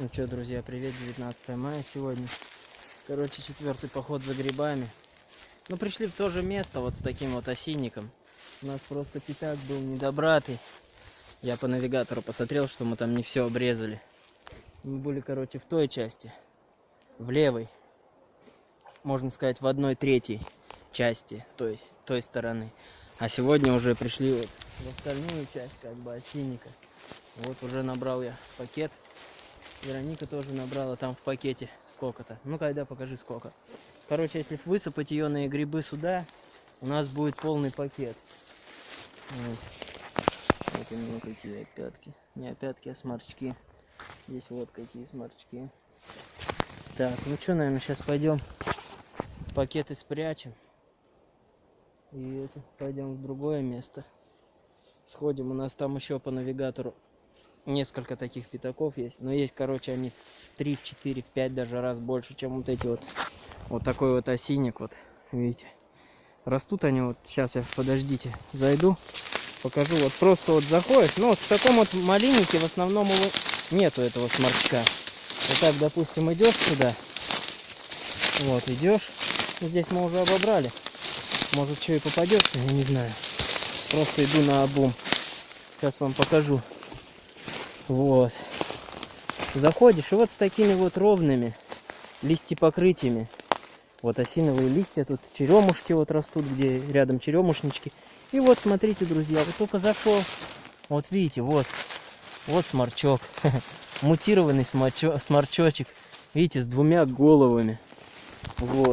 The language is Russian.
Ну что, друзья, привет, 19 мая сегодня. Короче, четвертый поход за грибами. Ну, пришли в то же место, вот с таким вот осинником. У нас просто пятак был недобратый. Я по навигатору посмотрел, что мы там не все обрезали. Мы были, короче, в той части, в левой. Можно сказать, в одной третьей части той, той стороны. А сегодня уже пришли вот в остальную часть, как бы, осинника. Вот уже набрал я пакет. Вероника тоже набрала там в пакете сколько-то. Ну, когда покажи сколько. Короче, если высыпать ее на грибы сюда, у нас будет полный пакет. Вот. Вот у него какие опятки. Не опятки, а сморчки. Здесь вот какие сморчки. Так, ну что, наверное, сейчас пойдем пакеты спрячем. И это, пойдем в другое место. Сходим, у нас там еще по навигатору несколько таких пятаков есть. Но есть, короче, они в 3, в 4, в 5 даже раз больше, чем вот эти вот. Вот такой вот осинник, вот, видите. Растут они вот, сейчас я, подождите, зайду, покажу. Вот просто вот заходишь, ну вот в таком вот малиннике в основном его нету этого сморчка. Вот так, допустим, идешь сюда, вот, идешь, здесь мы уже обобрали. Может, что и попадется, я не знаю. Просто иду на обум. Сейчас вам покажу. Вот. Заходишь, и вот с такими вот ровными листья покрытиями. Вот осиновые листья, тут черемушки вот растут, где рядом черемушнички. И вот, смотрите, друзья, вот только зашел. Вот видите, вот, вот сморчок. Мутированный сморчо, сморчочек. Видите, с двумя головами. Вот.